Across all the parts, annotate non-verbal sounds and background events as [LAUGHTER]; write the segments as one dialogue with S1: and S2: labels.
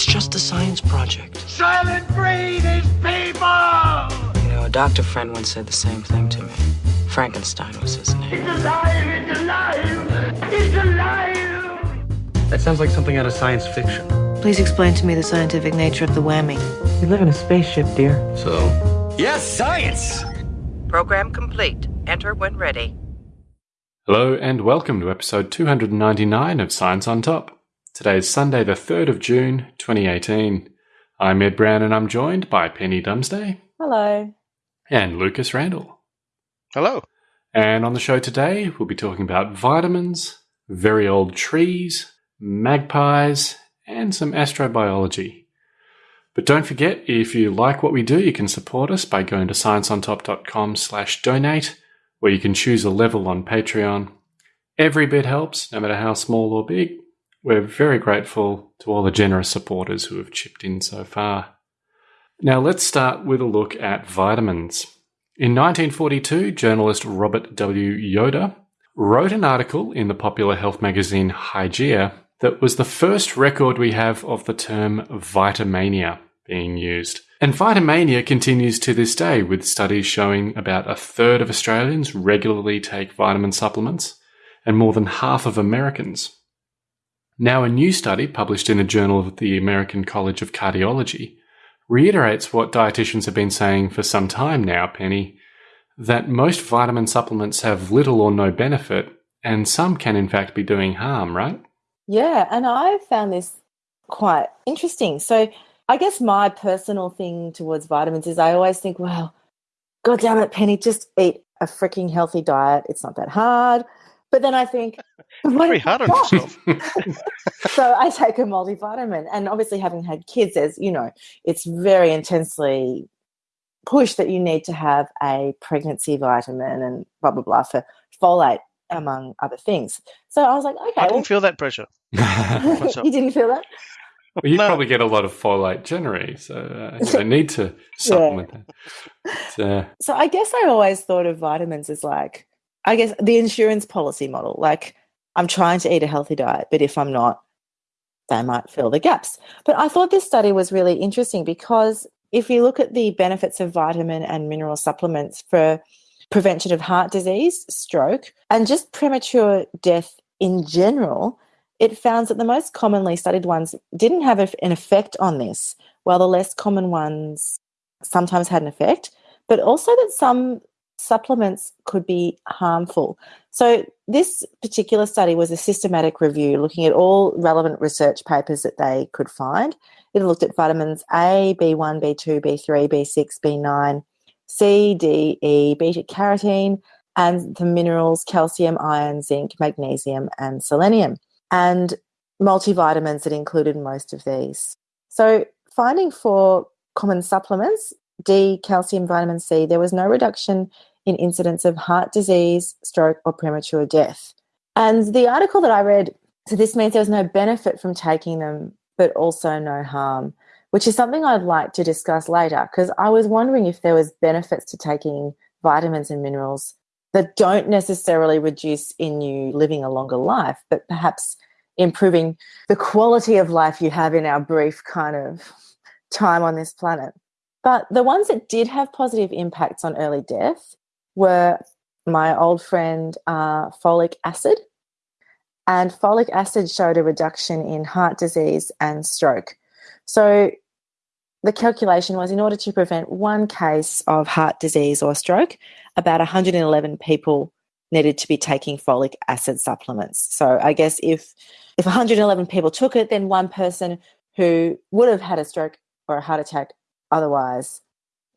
S1: It's just a science project.
S2: Soylent Green is people!
S1: You know, a doctor friend once said the same thing to me. Frankenstein was his name.
S2: It's alive! It's alive! It's alive!
S3: That sounds like something out of science fiction.
S4: Please explain to me the scientific nature of the whammy.
S3: We live in a spaceship, dear.
S5: So,
S6: Yes, science!
S7: Program complete. Enter when ready.
S8: Hello and welcome to episode 299 of Science on Top. Today is Sunday, the 3rd of June, 2018. I'm Ed Brown and I'm joined by Penny Dumsday
S9: Hello.
S8: and Lucas Randall.
S5: hello.
S8: And on the show today, we'll be talking about vitamins, very old trees, magpies, and some astrobiology. But don't forget, if you like what we do, you can support us by going to scienceontop.com slash donate, where you can choose a level on Patreon. Every bit helps, no matter how small or big. We're very grateful to all the generous supporters who have chipped in so far. Now let's start with a look at vitamins. In 1942, journalist Robert W. Yoder wrote an article in the popular health magazine Hygeia that was the first record we have of the term vitamania being used. And vitamania continues to this day, with studies showing about a third of Australians regularly take vitamin supplements, and more than half of Americans. Now, a new study published in the Journal of the American College of Cardiology reiterates what dietitians have been saying for some time now, Penny, that most vitamin supplements have little or no benefit, and some can in fact be doing harm, right?
S9: Yeah, and I found this quite interesting. So, I guess my personal thing towards vitamins is I always think, well, God damn it, Penny, just eat a freaking healthy diet. It's not that hard. But then I think, what
S5: Very
S9: if
S5: hard on
S9: it's not?
S5: yourself. [LAUGHS]
S9: so I take a multivitamin, and obviously, having had kids, there's you know, it's very intensely pushed that you need to have a pregnancy vitamin and blah blah blah for folate, among other things. So I was like, okay,
S5: I
S9: well,
S5: didn't feel that pressure. [LAUGHS] [LAUGHS]
S9: you didn't feel that.
S8: Well, you
S5: No.
S8: probably get a lot of folate generally, so uh, you don't need to supplement that. But, uh,
S9: So I guess I always thought of vitamins as like, I guess the insurance policy model. Like, I'm trying to eat a healthy diet, but if I'm not, they might fill the gaps. But I thought this study was really interesting because if you look at the benefits of vitamin and mineral supplements for prevention of heart disease, stroke, and just premature death in general, it found that the most commonly studied ones didn't have an effect on this, while the less common ones sometimes had an effect, but also that some supplements could be harmful. So, this particular study was a systematic review looking at all relevant research papers that they could find. It looked at vitamins A, B1, B2, B3, B6, B9, C, D, E, beta carotene, and the minerals calcium, iron, zinc, magnesium, and selenium, and multivitamins that included most of these. So, finding for common supplements, D, calcium, vitamin C, there was no reduction in incidence of heart disease, stroke, or premature death. And the article that I read, so this means there was no benefit from taking them, but also no harm, which is something I'd like to discuss later because I was wondering if there was benefits to taking vitamins and minerals that don't necessarily reduce in you living a longer life, but perhaps improving the quality of life you have in our brief kind of time on this planet. But the ones that did have positive impacts on early death were my old friend uh, folic acid. And folic acid showed a reduction in heart disease and stroke. So the calculation was in order to prevent one case of heart disease or stroke, about 111 people needed to be taking folic acid supplements. So I guess if if 111 people took it, then one person who would have had a stroke or a heart attack otherwise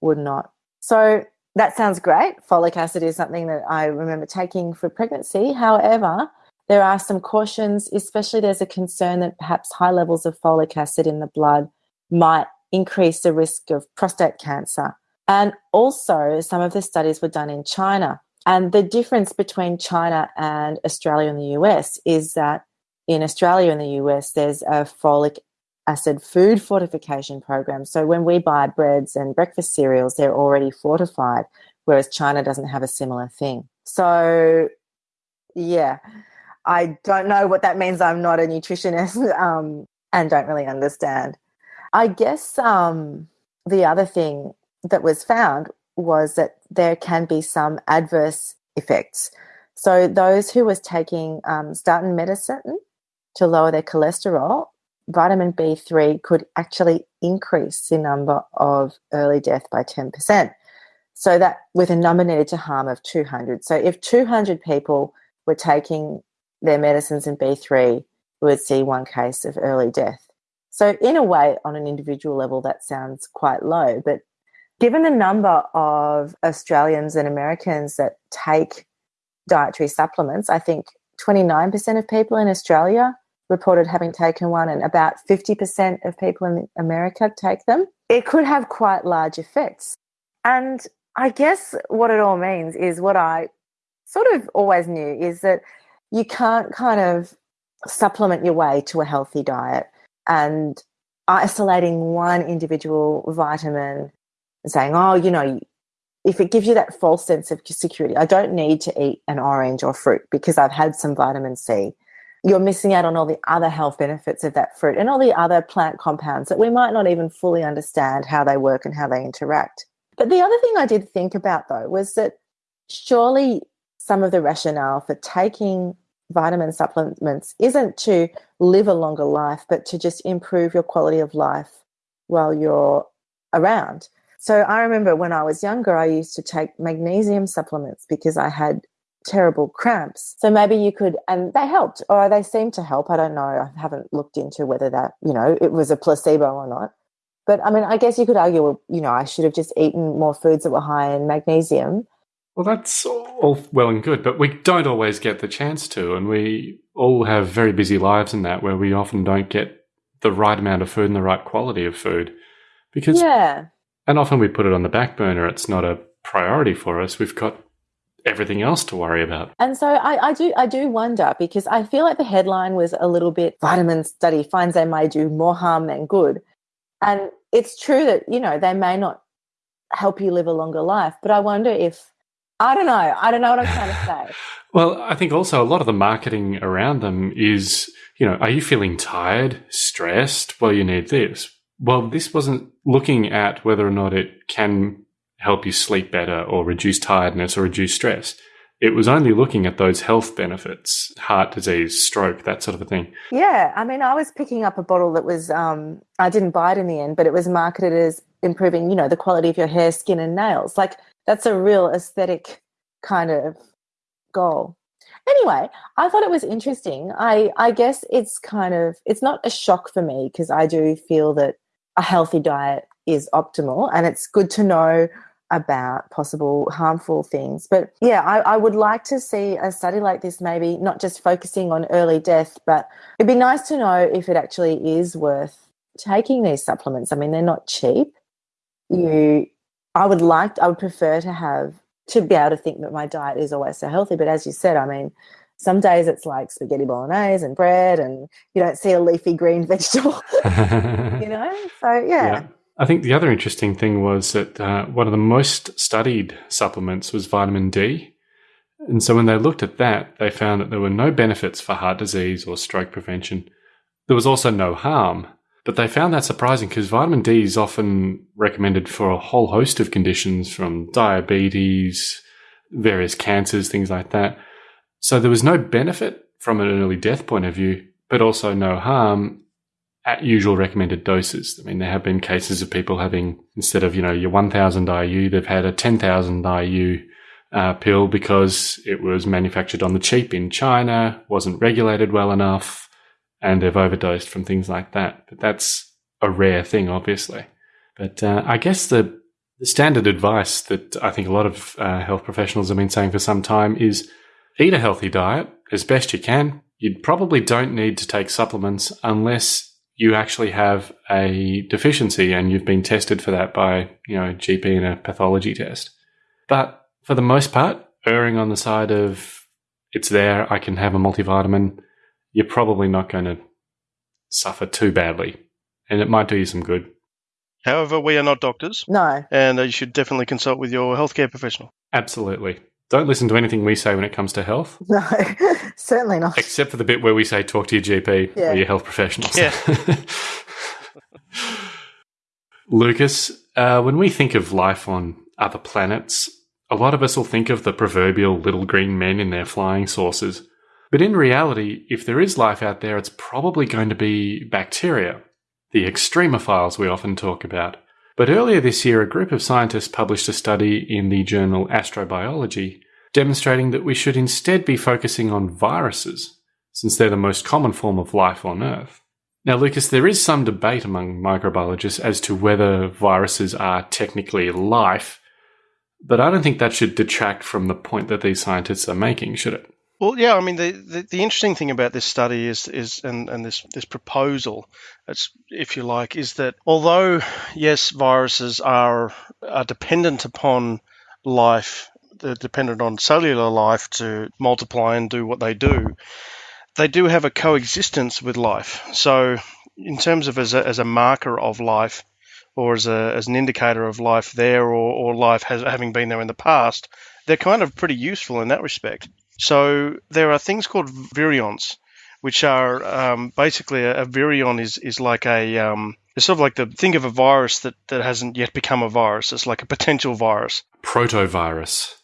S9: would not. So that sounds great. Folic acid is something that I remember taking for pregnancy. However, there are some cautions, especially there's a concern that perhaps high levels of folic acid in the blood might increase the risk of prostate cancer. And also, some of the studies were done in China. And the difference between China and Australia and the US is that in Australia and the US, there's a folic acid food fortification program. So when we buy breads and breakfast cereals, they're already fortified, whereas China doesn't have a similar thing. So, yeah, I don't know what that means. I'm not a nutritionist [LAUGHS] um, and don't really understand. I guess um, the other thing that was found was that there can be some adverse effects. So those who was taking um, statin medicine to lower their cholesterol, vitamin B3 could actually increase the number of early death by 10%. So that with a number needed to harm of 200. So if 200 people were taking their medicines in B3, we would see one case of early death. So in a way, on an individual level, that sounds quite low. But given the number of Australians and Americans that take dietary supplements, I think 29% of people in Australia reported having taken one, and about 50% of people in America take them. It could have quite large effects. And I guess what it all means is what I sort of always knew is that you can't kind of supplement your way to a healthy diet and isolating one individual vitamin and saying, oh, you know, if it gives you that false sense of security, I don't need to eat an orange or fruit because I've had some vitamin C. You're missing out on all the other health benefits of that fruit and all the other plant compounds that we might not even fully understand how they work and how they interact. But the other thing I did think about though was that surely some of the rationale for taking vitamin supplements isn't to live a longer life, but to just improve your quality of life while you're around. So I remember when I was younger, I used to take magnesium supplements because I had terrible cramps. So maybe you could, and they helped, or they seem to help. I don't know. I haven't looked into whether that, you know, it was a placebo or not. But I mean, I guess you could argue, well, you know, I should have just eaten more foods that were high in magnesium.
S8: Well, that's all well and good, but we don't always get the chance to, and we all have very busy lives in that where we often don't get the right amount of food and the right quality of food. Because,
S9: yeah.
S8: And often we put it on the back burner. It's not a priority for us. We've got everything else to worry about.
S9: And so I, I, do I do wonder because I feel like the headline was a little bit vitamin study finds they may do more harm than good. And it's true that, you know, they may not help you live a longer life, but I wonder if I don't know. I don't know what I'm trying to say. [LAUGHS]
S8: well, I think also a lot of the marketing around them is, you know, are you feeling tired, stressed? Well, you need this. Well, this wasn't looking at whether or not it can help you sleep better or reduce tiredness or reduce stress. It was only looking at those health benefits, heart disease, stroke, that sort of a thing.
S9: Yeah. I mean, I was picking up a bottle that was, um, I didn't buy it in the end, but it was marketed as improving, you know, the quality of your hair, skin, and nails. Like, that's a real aesthetic kind of goal. Anyway, I thought it was interesting. I, I guess it's kind of, it's not a shock for me because I do feel that a healthy diet is optimal and it's good to know about possible harmful things. But yeah, I, I, would like to see a study like this, maybe not just focusing on early death, but it'd be nice to know if it actually is worth taking these supplements. I mean, they're not cheap. You, I would like, I would prefer to have, to be able to think that my diet is always so healthy. But as you said, I mean, some days it's like spaghetti bolognese and bread, and you don't see a leafy green [LAUGHS] vegetable, [LAUGHS] you know? So, yeah. yeah.
S8: I think the other interesting thing was that uh, one of the most studied supplements was vitamin D. And so when they looked at that, they found that there were no benefits for heart disease or stroke prevention. There was also no harm. But they found that surprising because vitamin D is often recommended for a whole host of conditions from diabetes, various cancers, things like that. So there was no benefit from an early death point of view, but also no harm at usual recommended doses. I mean, there have been cases of people having, instead of, you know, your 1000 IU, they've had a 10,000 IU uh, pill because it was manufactured on the cheap in China, wasn't regulated well enough, and they've overdosed from things like that. But that's a rare thing, obviously. But uh, I guess the, the, standard advice that I think a lot of uh, health professionals have been saying for some time is eat a healthy diet as best you can. You probably don't need to take supplements unless you actually have a deficiency and you've been tested for that by, you know, GP and a pathology test. But for the most part, erring on the side of it's there, I can have a multivitamin, you're probably not going to suffer too badly. And it might do you some good.
S5: However, we are not doctors.
S9: No.
S5: And uh, you should definitely consult with your healthcare professional.
S8: Absolutely. Don't listen to anything we say when it comes to health. [LAUGHS]
S9: No, [LAUGHS] certainly not.
S8: Except for the bit where we say talk to your GP yeah. or your health professional.
S5: Yeah. [LAUGHS]
S8: Lucas, uh, when we think of life on other planets, a lot of us will think of the proverbial little green men in their flying saucers. But in reality, if there is life out there, it's probably going to be bacteria, the extremophiles we often talk about. But earlier this year, a group of scientists published a study in the journal Astrobiology demonstrating that we should instead be focusing on viruses, since they're the most common form of life on Earth. Now, Lucas, there is some debate among microbiologists as to whether viruses are technically life, but I don't think that should detract from the point that these scientists are making, should it?
S5: Well, yeah, I mean, the, the, the, interesting thing about this study is is and, and this this proposal, if you like, is that although yes, viruses are are dependent upon life, they're dependent on cellular life to multiply and do what they do. They do have a coexistence with life. So, in terms of as a, as a marker of life, or as a as an indicator of life there, or, or life has, having been there in the past, they're kind of pretty useful in that respect. So there are things called virions, which are um, basically a, a, virion is is like a um, it's sort of like the think of a virus that, that hasn't yet become a virus. It's like a potential virus.
S8: Protovirus.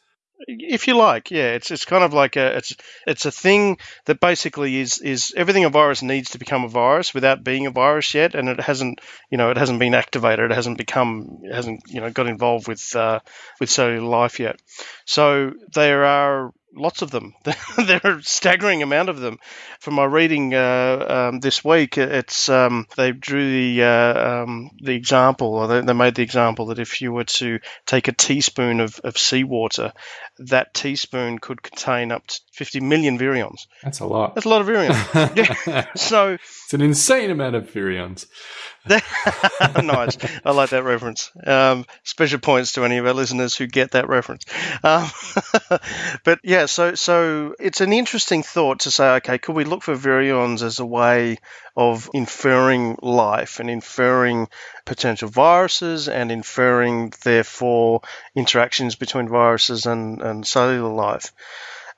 S5: If you like, yeah, it's it's kind of like a it's it's a thing that basically is is everything a virus needs to become a virus without being a virus yet, and it hasn't you know it hasn't been activated, it hasn't become it hasn't you know got involved with uh, with cellular life yet. So there are lots of them. [LAUGHS] there are a staggering amount of them. From my reading uh, um, this week, it's um, they drew the uh, um, the example, or they, they, made the example that if you were to take a teaspoon of, of seawater, that teaspoon could contain up to 50 million virions.
S8: That's a lot.
S5: That's a lot of virions. [LAUGHS] yeah. So
S8: it's an insane amount of virions. [LAUGHS]
S5: nice. I like that reference. Um, special points to any of our listeners who get that reference. Um, [LAUGHS] but yeah, so so it's an interesting thought to say, okay, could we look for virions as a way of inferring life and inferring potential viruses and inferring therefore interactions between viruses and, and cellular life?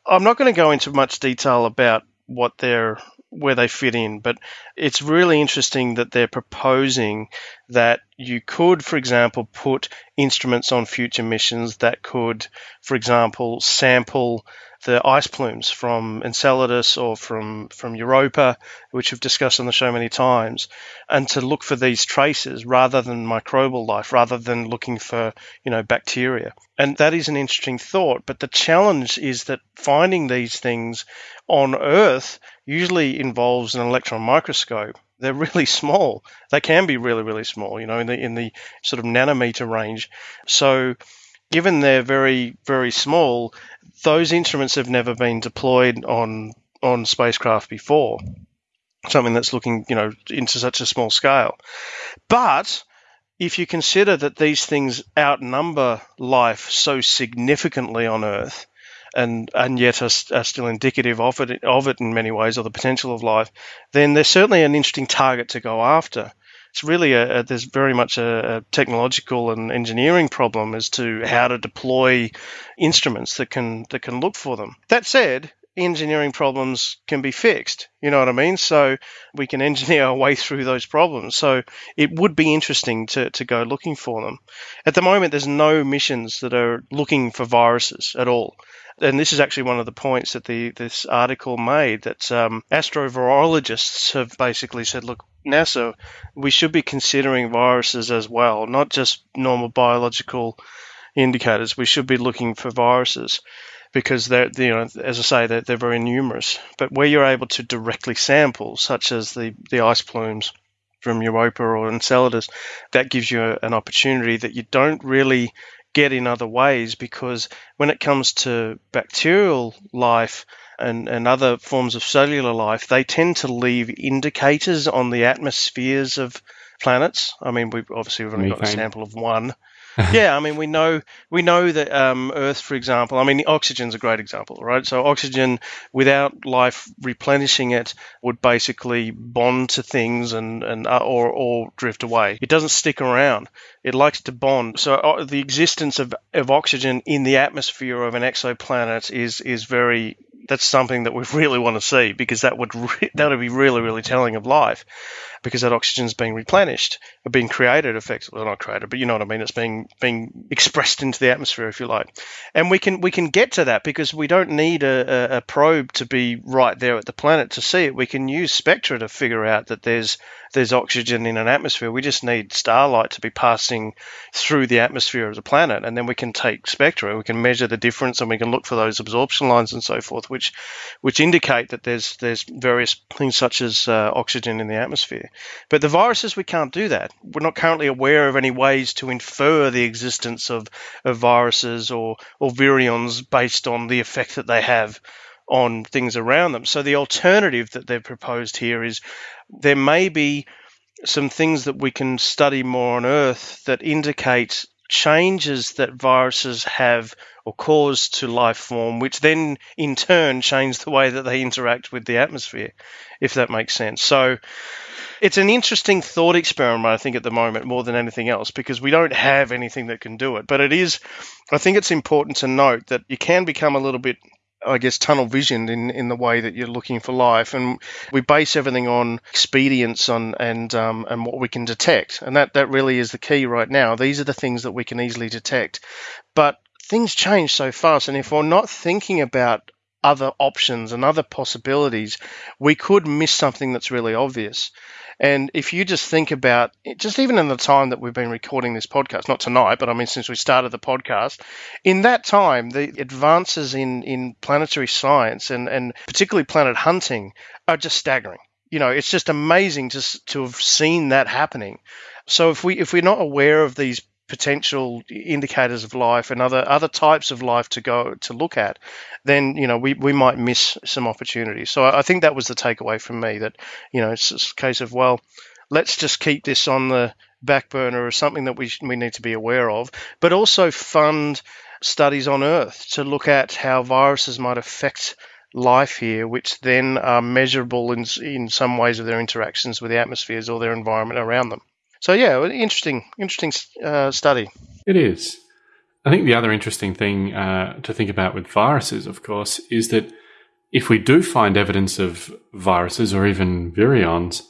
S5: I'm not going to go into much detail about what their where they fit in. But it's really interesting that they're proposing that you could, for example, put instruments on future missions that could, for example, sample the ice plumes from Enceladus or from, from Europa, which we've discussed on the show many times, and to look for these traces rather than microbial life, rather than looking for, you know, bacteria. And that is an interesting thought. But the challenge is that finding these things on Earth usually involves an electron microscope. They're really [LAUGHS] small. They can be really, really small, you know, in the in the sort of nanometer range. So given they're very, very small, those instruments have never been deployed on on spacecraft before. Something that's looking, you know, into such a small scale. But if you consider that these things outnumber life so significantly on Earth, and and yet are, are, still indicative of it of it in many ways or the potential of life, then there's certainly an interesting target to go after. It's really a, a there's very much a, a, technological and engineering problem as to how to deploy instruments that can that can look for them. That said, engineering problems can be fixed. You know what I mean? So we can engineer our way through those problems. So it would be interesting to, to go looking for them. At the moment, there's no missions that are looking for viruses at all and this is actually one of the points that the this article made that um, astrovirologists have basically said, look, NASA, we should be considering viruses as well, not just normal biological indicators. We should be looking for viruses because they're, you know, as I say, they're, they're very numerous. But where you're able to directly sample, such as the, the ice plumes from Europa or Enceladus, that gives you an opportunity that you don't really get in other ways because when it comes to bacterial life and, and other forms of cellular life, they tend to leave indicators on the atmospheres of planets. I mean, we've obviously we've only got a sample of one, [LAUGHS] yeah, I mean, we know we know that um, Earth, for example, I mean, oxygen's a great example, right? So oxygen, without life replenishing it, would basically bond to things and and uh, or or drift away. It doesn't stick around. It likes to bond. So uh, the existence of, of oxygen in the atmosphere of an exoplanet is is very that's something that we [LAUGHS] really want to see because that would re- that would be really really telling of life because that oxygen's being replenished or being created effectively well, not created but you know what I mean it's being being expressed into the atmosphere if you like. And we can we can get to that because we don't need a, a probe to be right there at the planet to see it. We can use spectra to figure out that there's there's oxygen in an atmosphere. We just need starlight to be passing through the atmosphere of the planet and then we can take spectra we can measure the difference and we can look for those absorption lines and so forth which which indicate that there's there's various things such as uh, oxygen in the atmosphere. But the viruses we can't do that. We're not currently aware of any ways to infer the existence of, of viruses or or virions based on the effect that they have on things around them. So the alternative that they've proposed here is there may be some things that we can study more on Earth that indicate changes that viruses have or cause to life form, which then in turn change the way that they interact with the atmosphere, if that makes sense. So it's an interesting thought experiment, I think, at the moment, more than anything else, because we don't have anything that can do it. But it is, I think it's important to note that you can become a little bit I guess, tunnel visioned in, in the way that you're looking for life. And we base everything on expedience on and um, and what we can detect. And that, that really is the key right now. These are the things that we can easily detect. But things change so fast. And if we're not thinking about other options and other possibilities, we could miss something that's really obvious. And if you just think about just even in the time that we've been recording this podcast, not tonight, but I mean since we started the podcast, in that time, the advances in, in planetary science and, and particularly planet hunting are just staggering. You know, it's just amazing to, to have seen that happening. So if we if we're not aware of these potential indicators of life and other other types of life to go to look at, then you know we, we might miss some opportunities. So I, think that was the takeaway from me that you know it's a case of well, let's just keep this on the back burner or something that we we need to be aware of, but also fund studies on Earth to look at how viruses might affect life here, which then are measurable in in some ways of their interactions with the atmospheres or their environment around them. So yeah, interesting, interesting uh, study.
S8: It is. I think the other interesting thing uh, to think about with viruses, of course, is that if we do find evidence of viruses or even virions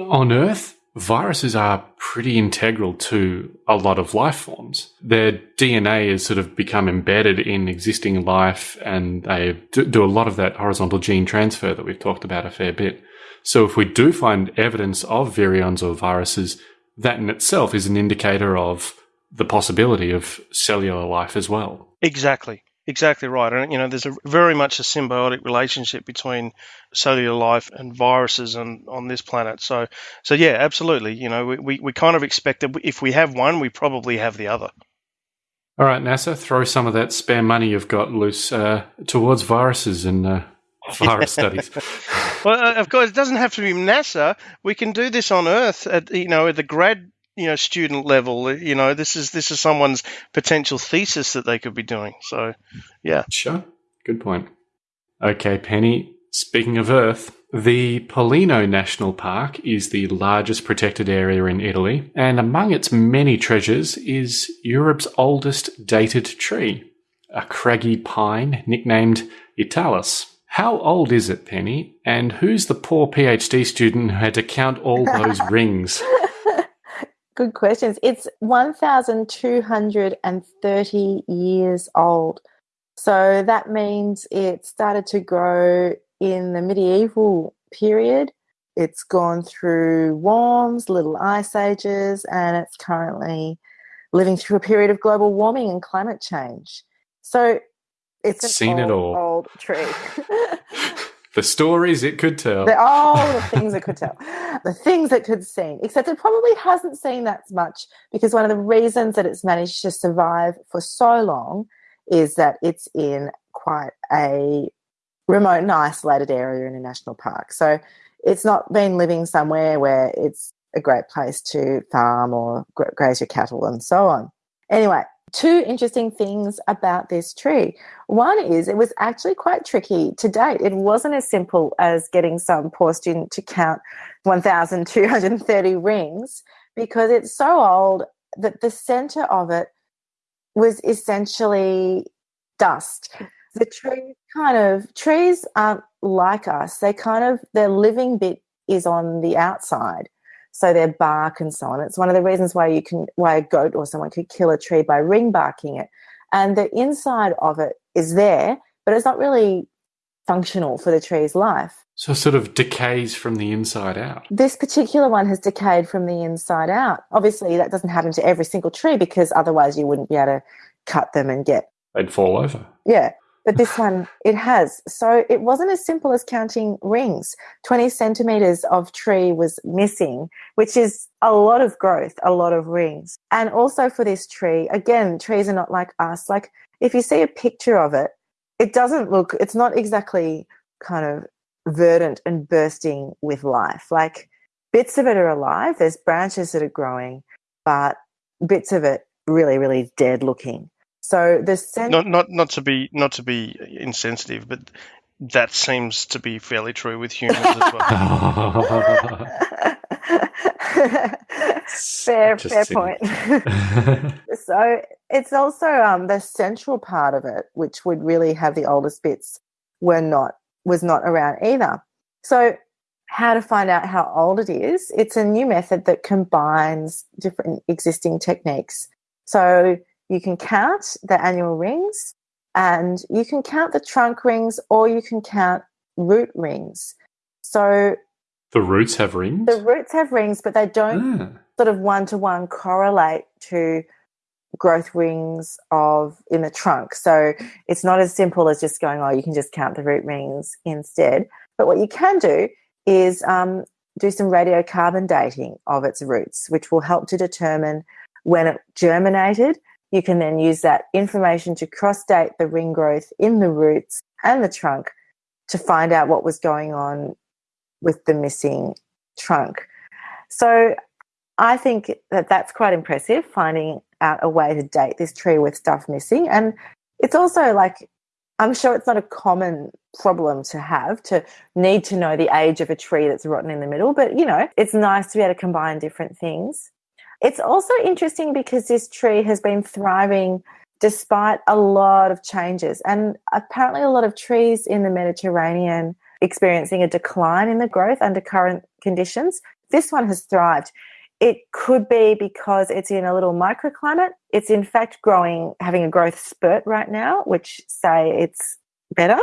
S8: on Earth, viruses are pretty integral to a lot of life forms. Their DNA has sort of become embedded in existing life and they do a lot of that horizontal gene transfer that we've talked about a fair bit. So if we do find evidence of virions or viruses, that in itself is an indicator of the possibility of cellular life as well.
S5: Exactly. Exactly right. And, you know, there's a very much a symbiotic relationship between cellular life and viruses on, on this planet. So, so yeah, absolutely. You know, we, we, we kind of expect that if we have one, we probably have the other.
S8: All right, NASA, throw some of that spare money you've got loose uh, towards viruses and uh, [LAUGHS] virus studies. [LAUGHS]
S5: well, uh, of course, it doesn't have to be NASA. We can do this on Earth at you know at the grad you know student level. You know, this is this is someone's potential thesis that they could be doing. So, yeah.
S8: Sure. Good point. Okay, Penny. Speaking of Earth, the Pollino National Park is the largest protected area in Italy, and among its many treasures is Europe's oldest dated tree, a craggy pine nicknamed Italus. How old is it, Penny? And who's the poor PhD student who had to count all those [LAUGHS] rings?
S9: Good questions. It's 1,230 years old. So that means it started to grow in the medieval period. It's gone through warms, little ice ages, and it's currently living through a period of global warming and climate change. So it's an
S8: seen
S9: old,
S8: it all.
S9: Old tree. [LAUGHS]
S8: the stories it could tell.
S9: The, oh, the things it could tell. The things it could see. Except it probably hasn't seen that much because one of the reasons that it's managed to survive for so long is that it's in quite a remote and isolated area in a national park. So it's not been living somewhere where it's a great place to farm or graze your cattle and so on. Anyway, two interesting things about this tree. One is it was actually quite tricky to date. It wasn't as simple as getting some poor student to count 1,230 [LAUGHS] rings because it's so old that the center of it was essentially dust. the tree kind of trees aren't like us. They kind of their living bit is on the outside. So their bark and so on. It's one of the reasons why you can why a goat or someone could kill a tree by ring barking it. And the inside of it is there, but it's not really functional for the tree's life.
S8: So it sort of decays from the inside out.
S9: This particular one has decayed from the inside out. Obviously, that doesn't happen to every single tree because otherwise you wouldn't be able to cut them and get.
S8: They'd fall over.
S9: Yeah. But this one, it has. So it wasn't as simple as counting rings. 20 centimeters of tree was missing, which is a lot of growth, a lot of rings. And also for this tree, again, trees are not like us. Like if you see a picture of it, it doesn't look, it's not exactly kind of verdant and bursting with life. Like bits of it are alive, there's branches that are growing, but bits of it really, really dead looking. So the cent-
S5: Not not not to be not to be insensitive, but that seems to be fairly true with humans as well. [LAUGHS]
S9: fair, fair point. [LAUGHS] so it's also um, the central part of it, which would really have the oldest bits, were not was not around either. So how to find out how old it is? It's a new method that combines different existing techniques. So you can count the annual rings, and you can count the trunk rings, or you can count root rings. So
S8: the roots have rings.
S9: the roots have rings, but they don't
S8: Ah.
S9: sort of one to one correlate to growth rings of in the trunk. So it's not as simple as just going, oh, you can just count the root rings instead. But what you can do is um, do some radiocarbon dating of its roots, which will help to determine when it germinated. You can then use that information to cross date the ring growth in the roots and the trunk to find out what was going on with the missing trunk. So I think that that's quite impressive, finding out a way to date this tree with stuff missing. And it's also like, I'm sure it's not a common problem to have to need to know the age of a tree that's rotten in the middle, but you know, it's nice to be able to combine different things. It's also interesting because this tree has been thriving despite a lot of changes, and apparently, a lot of trees in the Mediterranean experiencing a decline in the growth under current conditions. This one has thrived. It could be because it's in a little microclimate. It's in fact growing, having a growth spurt right now, which say it's better,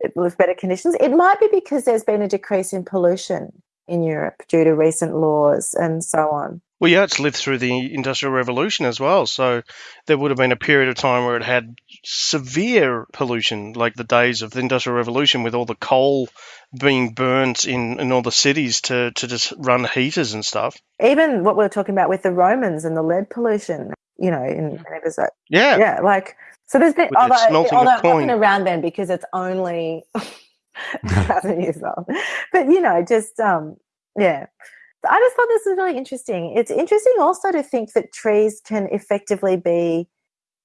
S9: it with better conditions. It might be because there's been a decrease in pollution in Europe due to recent laws and so on.
S5: Well, yeah, it's lived through the Industrial Revolution as well. So there would have been a period of time where it had severe pollution, like the days of the Industrial Revolution with all the coal being burnt in, in all the cities to, to just run heaters and stuff.
S9: Even what we're talking about with the Romans and the lead pollution, you know, in was like,
S5: Yeah.
S9: yeah, like so. There's been although, although wasn't around then because it's only [LAUGHS] thousand years old. But you know, just um, yeah. I just thought this was really interesting. It's interesting also to think that trees can effectively be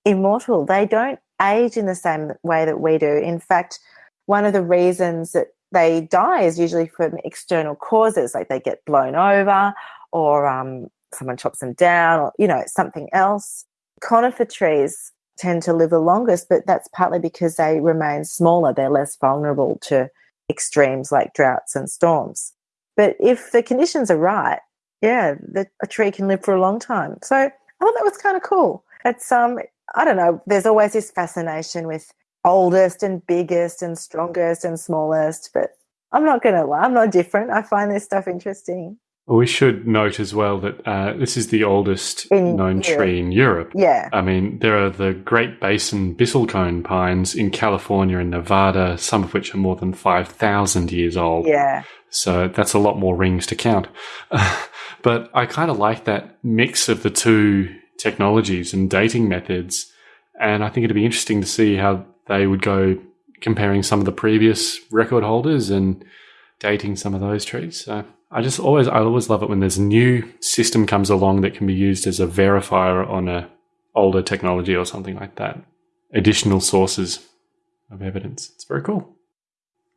S9: immortal. They don't age in the same way that we do. In fact, one of the reasons that they die is usually from external causes, like they get blown over or um, someone chops them down or, you know, something else. Conifer trees tend to live the longest, but that's partly because they remain smaller. They're less vulnerable to extremes like droughts and storms. But if the conditions are right, yeah, the, a tree can live for a long time. So I thought that was kind of cool. It's um, I don't know. There's always this fascination with oldest and biggest and strongest and smallest, but I'm not gonna lie, I'm not different. I find this stuff interesting.
S8: We should note as well that uh, this is the oldest
S9: In
S8: known
S9: Europe.
S8: tree in Europe.
S9: Yeah,
S8: I mean, there are the Great Basin bristlecone pines in California and Nevada, some of which are more than 5,000 years old.
S9: yeah,
S8: So that's a lot more rings to count. [LAUGHS] but I kind of like that mix of the two technologies and dating methods. And I think it'd be interesting to see how they would go comparing some of the previous record holders and dating some of those trees. So I just always, I always love it when there's a new system comes along that can be used as a verifier on a older technology or something like that. Additional sources of evidence. It's very cool.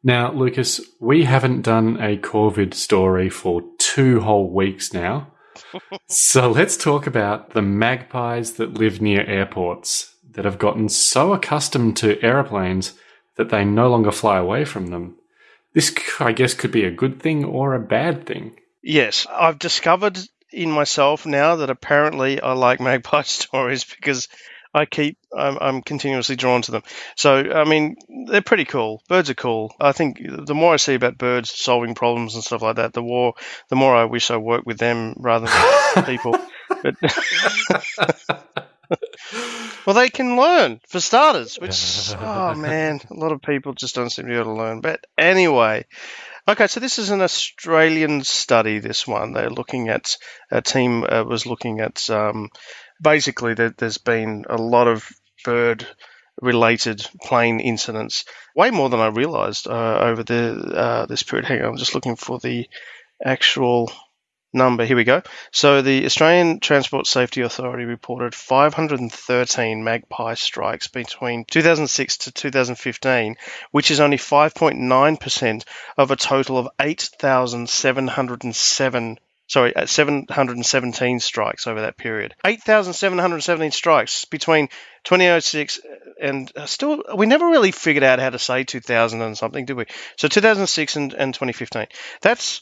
S8: Now, Lucas, we haven't done a Corvid story for two whole weeks now. [LAUGHS] so let's talk about the magpies that live near airports. that have gotten so accustomed to aeroplanes that they no longer fly away from them. This, I guess, could be a good thing or a bad thing.
S5: Yes, I've discovered in myself now that apparently I like [LAUGHS] magpie stories because I keep I'm, I'm continuously drawn to them. So I mean, they're pretty cool. Birds are cool. I think the more I see about birds solving problems and stuff like that, the more the more I wish I worked with them rather than [LAUGHS] people. But [LAUGHS] well, they can learn for starters. Which [LAUGHS] oh man, a lot of people just don't seem to be able to learn. But anyway. Okay, so this is an Australian study. This one they're looking at a team uh, was looking at um, basically there, there's been a lot of bird related plane incidents, way more than I realised uh, over the uh, this period. Hang on, I'm just looking for the actual number. Here we go. So the Australian Transport Safety Authority reported 513 magpie strikes between 2006 to 2015, which is only 5.9% of a total of 8,707 sorry, 717 strikes over that period. 8,717 strikes between 2006 and uh, still, we never really figured out how to say 2000 and something, did we? So 2006 and, and 2015. That's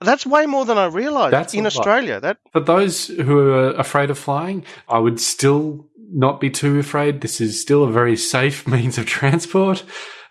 S5: that's way more than I realised
S8: That's
S5: in
S8: a lot.
S5: Australia. That
S8: For those who are afraid of flying, I would still not be too afraid. This is still a very safe [LAUGHS] means of transport,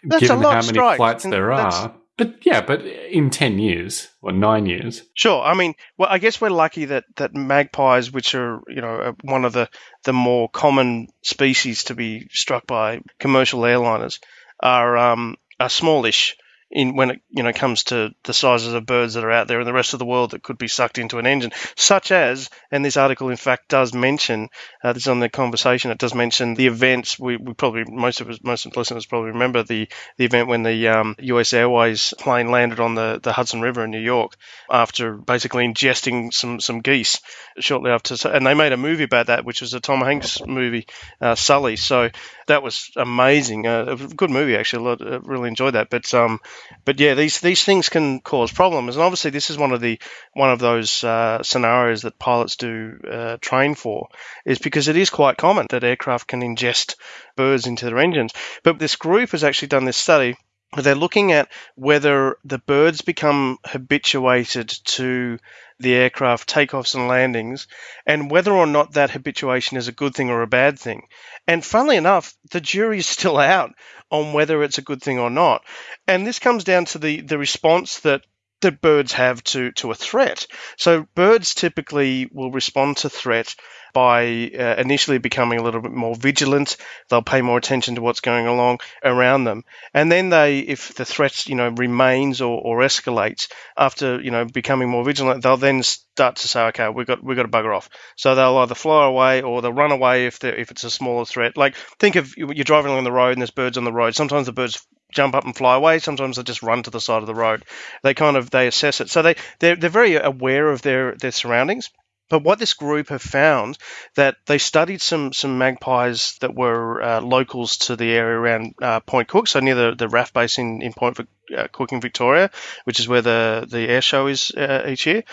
S5: That's
S8: given how many flights there are. But yeah, but in 10 years or nine years,
S5: Sure. I mean, well, I guess we're lucky that, that magpies, which are you know uh, one of the, the more common species to be struck by commercial airliners, are um, are smallish in when it you know comes to the sizes of birds that are out there in the rest of the world that could be sucked into an engine, such as and this article in fact does mention uh, this is on the conversation. It does mention the events. We, we probably most of us most of listeners probably remember the the event when the um, U.S. Airways plane landed on the, the Hudson River in New York after basically ingesting some some geese shortly after, and they made a movie about that, which was a Tom Hanks movie, uh, Sully. So that was amazing. Uh, a good movie actually. I lot- uh, really enjoyed that. But um, but yeah, these these things can cause problems, and obviously this is one of the one of those uh, scenarios that pilots do uh, train for, is because it is quite common that aircraft can ingest birds into their engines. But this group has actually done this study. They're looking at whether the birds become habituated to the aircraft takeoffs and landings, and whether or not that habituation is a good thing or a bad thing. And funnily enough, the jury is still out on whether it's a good thing or not. And this comes down to the, the response that that birds have to, to a threat. So birds typically will respond to threat by uh, initially becoming a little bit more vigilant. They'll pay more attention to what's going along around them, and then they, if the threat you know remains or, or escalates after you know becoming more vigilant, they'll then start to say, okay, we've got we've got to bugger off. So they'll either fly away or they'll run away if if it's a smaller threat. Like think of you're driving along the road and there's birds on the road. Sometimes the birds jump up and fly away. Sometimes they just run to the side of the road. They kind of they assess it. So they they're, they're very aware of their their surroundings. But what this group have found that they studied some some magpies that were uh, locals to the area around uh, Point Cook, so near the, the RAF base in, in Point uh, Cook in Victoria, which is where the, the air show is uh, each year.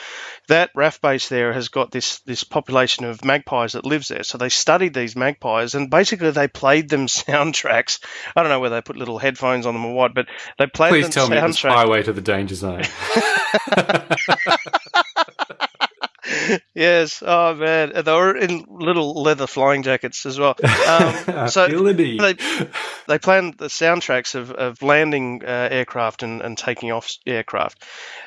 S5: That RAF base there has got this this population of magpies that lives there. So they studied these magpies and basically they played them [LAUGHS] soundtracks. I don't know whether they put little headphones on them or what, but they played
S8: please
S5: them
S8: tell me it was. Highway to the Danger Zone. [LAUGHS] [LAUGHS] [LAUGHS]
S5: yes. Oh man, they were in little leather flying jackets as well. Um, [LAUGHS] so they they planned the soundtracks of, of landing uh, aircraft and, and taking off aircraft,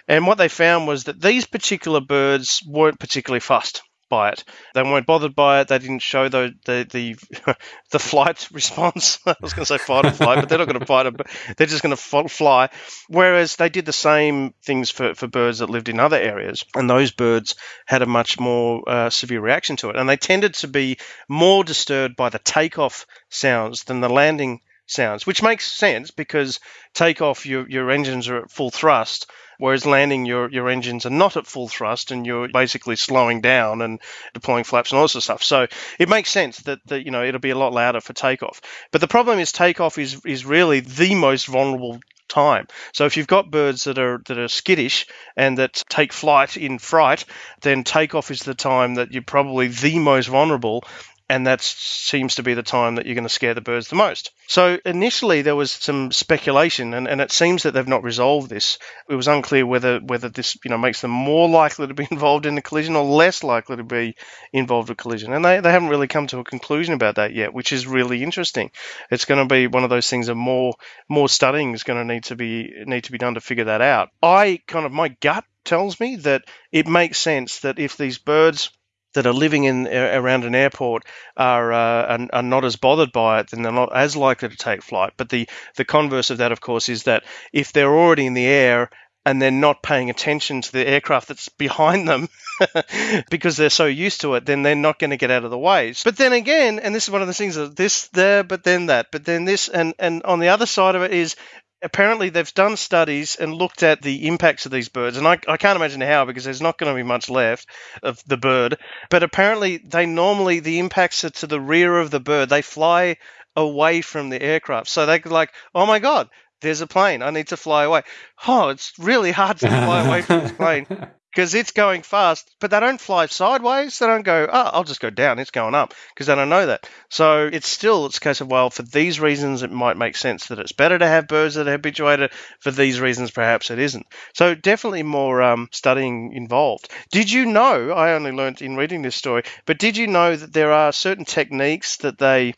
S5: and what they found was that these particular birds weren't particularly fussed by it. They weren't bothered by it. They didn't show the the the, [LAUGHS] the flight response. [LAUGHS] I was going to say fight or flight, but they're not going to fight. But they're just going to fly. Whereas they did the same things for, for birds that lived in other areas, and those birds had a much more uh, severe reaction to it, and they tended to be more disturbed by the takeoff sounds than the landing sounds, which makes sense because takeoff your your engines are at full thrust, whereas landing your your engines are not at full thrust and you're basically slowing down and deploying flaps and all this of stuff. So it makes sense that, that you know it'll be a lot louder for takeoff. But the problem is takeoff is is really the most vulnerable time. So if you've got birds that are that are skittish and that take flight in fright, then takeoff is the time that you're probably the most vulnerable and that seems to be the time that you're going to scare the birds the most. So initially there was some speculation, and, and it seems that they've not resolved this. It was unclear whether whether this you know makes them more [LAUGHS] likely to be involved in a collision or less likely to be involved in a collision, and they, they haven't really come to a conclusion about that yet, which is really interesting. It's going to be one of those things that more more studying is going to need to be need to be done to figure that out. I kind of my gut tells me that it makes sense that if these birds that are living in around an airport are, uh, are, are not as bothered by it, then they're not as likely to take flight. But the the converse of that, of course, is that if they're already in the air and they're not paying attention to the aircraft that's [LAUGHS] behind them [LAUGHS] because they're so used to it, then they're not going to get out of the way. But then again, and this is one of the things that this there, but then that, but then this, and and on the other side of it is apparently they've done studies and looked at the impacts of these birds and I, I can't imagine how because there's not going to be much left of the bird but apparently they normally the impacts are to the rear of the bird. They fly away from the aircraft. So they're like oh my god there's a plane. I need to fly away. Oh it's really hard to fly away from this plane [LAUGHS] because it's going fast, but they don't fly sideways. They don't go, oh, I'll just go down. It's going up because they don't know that. So it's still, it's a case of, well, for these reasons, it might make sense that it's better to have birds that are habituated. For these reasons, perhaps it isn't. So definitely more um, studying involved. Did you know, I only learned in reading this story, but did you know that there are certain techniques that they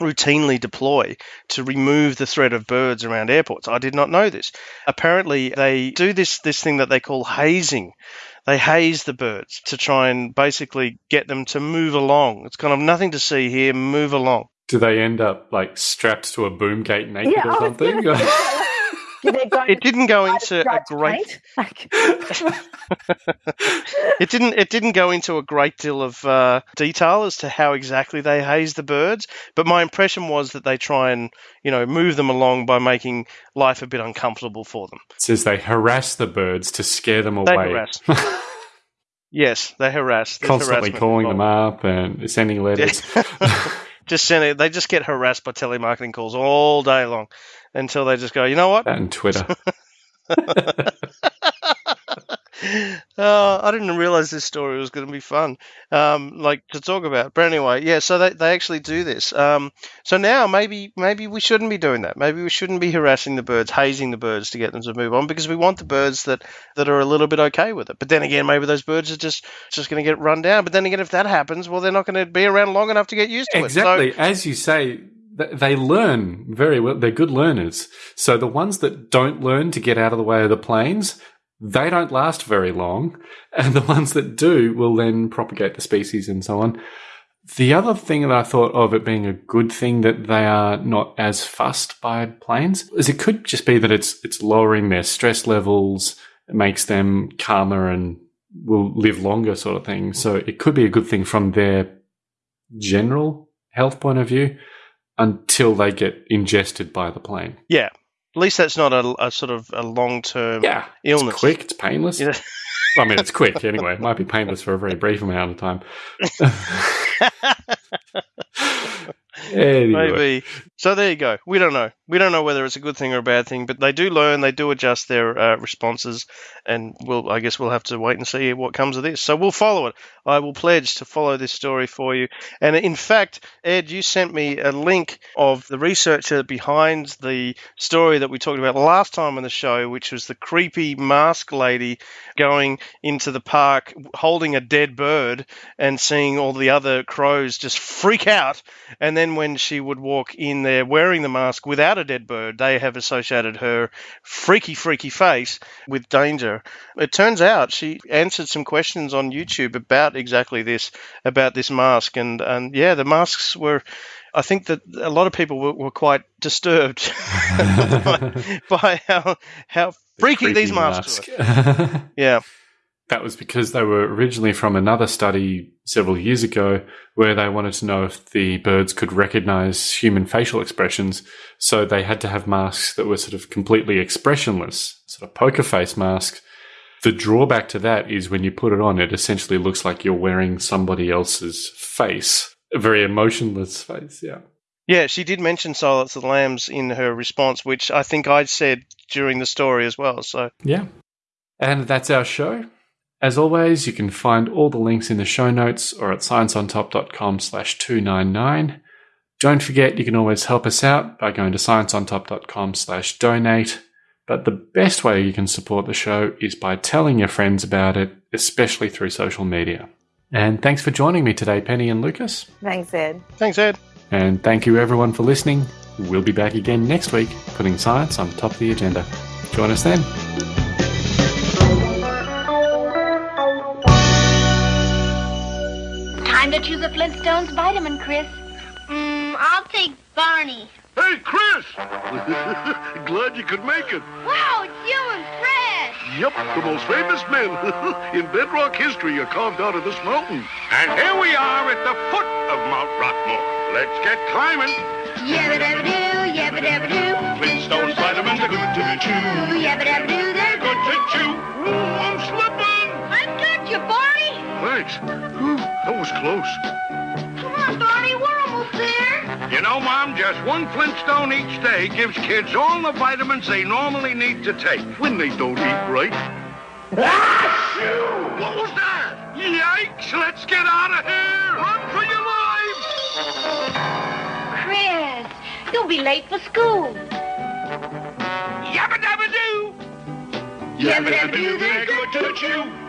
S5: routinely deploy to remove the threat of birds around airports. I did not know this. Apparently, they do this this thing that they call hazing. They haze the birds to try and basically get them to move along. It's kind of nothing to see here, move along.
S8: Do they end up like strapped to a boom gate naked
S9: Yeah,
S8: or something? [LAUGHS]
S9: gonna Did they go
S5: It didn't go into a great [LAUGHS]
S9: Like,
S5: it didn't it didn't go into a great deal of uh, detail as to how exactly they haze the birds, but my impression was that they try and you know move them along by making life a bit uncomfortable for them.
S8: It says they harass the birds to scare them
S5: They
S8: away.
S5: harass. [LAUGHS] Yes, they harass. There's
S8: Constantly
S5: harassment
S8: calling them up and sending letters. [LAUGHS]
S5: just send it. They just get harassed by telemarketing calls all day long until they just go, you know what?
S8: and Twitter. [LAUGHS]
S5: oh, I didn't realize this story was going to be fun, um, like to talk about. But anyway, yeah. So they, they actually do this. Um, so now maybe maybe we shouldn't be doing that. Maybe we shouldn't be harassing the birds, hazing the birds to get them to move on because we want the birds that, that are a little bit okay with it. But then again, maybe those birds are just just going to get run down. But then again, if that happens, well, they're not going to be around long enough to get used to it.
S8: exactly.
S5: it.
S8: As you say, they learn very well. They're good learners. So the ones that don't learn to get out of the way of the planes, they don't last very long. [LAUGHS] And the ones that do will then propagate the species and so on. The other thing that I thought of it being a good thing that they are not as fussed by planes is it could just be that it's it's lowering their stress levels, it makes them calmer and will live longer sort of thing. So it could be a good thing from their general health point of view until they get ingested by the plane.
S5: Yeah. At least that's not a, a sort of a long term
S8: Yeah.
S5: illness.
S8: It's quick, it's painless.
S5: Yeah. [LAUGHS]
S8: I mean, it's quick anyway. It might be painless for a very brief amount of time. [LAUGHS] [LAUGHS] anyway.
S5: Maybe. So there you go. We don't know. We don't know whether it's a good thing or a bad thing, but they do learn. They do adjust their uh, responses, and we'll. I guess we'll have to wait and see what comes of this. So we'll follow it. I will pledge to follow this story for you. And in fact, Ed, you sent me a link of the researcher behind the story that we talked about last time on the show, which was the creepy mask lady going into the park holding a dead bird and seeing all the other crows just freak out. And then when she would walk in wearing the mask without a dead bird, they have associated her freaky, freaky face with danger. It turns out she answered some questions on YouTube about exactly this, about this mask. And, and yeah, the masks were. I think that a lot of people were, were quite disturbed [LAUGHS] by, by how how freaky these masks were. Yeah.
S8: That was because they were originally from another study several years ago where they wanted to know if the birds could recognize human facial expressions. So they had to have masks that were sort of completely expressionless, sort of poker face masks. The drawback to that is when you put it on, it essentially looks like you're wearing somebody else's face, a very emotionless face. Yeah.
S5: Yeah, she did mention Silence of the Lambs in her response, which I think I'd said during the story as well. So
S8: Yeah. And that's our show. As always, you can find all the links in the show notes or at scienceontop.com slash 299. Don't forget you can always help us out by going to scienceontop.com slash donate. But the best way you can support the show is by telling your friends about it, especially through social media. And thanks for joining me today, Penny and Lucas.
S9: Thanks, Ed.
S5: Thanks, Ed.
S8: And thank you everyone for listening. We'll be back again next week, putting science on top of the agenda. Join us then.
S6: To choose a Flintstones vitamin, Chris.
S10: Mm, I'll take Barney.
S2: Hey, Chris! [LAUGHS] Glad you could make it.
S10: Wow, it's you and Fred!
S2: Yep, the most famous men [LAUGHS] in bedrock history are carved out of this mountain. And here we are at the foot of Mount Rockmore. Let's get climbing.
S10: Yabba dabba doo, yabba dabba doo.
S2: Flintstones vitamins are good to chew.
S10: Yabba dabba doo, they're
S2: Good to chew. Ooh, I'm slipping.
S10: I've got you, Barney!
S2: Thanks. That was close.
S10: Come on, Barney, we're almost there.
S2: You know, Mom, just one Flintstone each day gives kids all the vitamins they normally need to take when they don't eat right. Achoo! What was that? Yikes! Let's get out of here! Run for your lives!
S6: Chris, you'll be late for school.
S2: Yabba dabba doo!
S10: Yabba dabba doo, they're
S2: good to chew.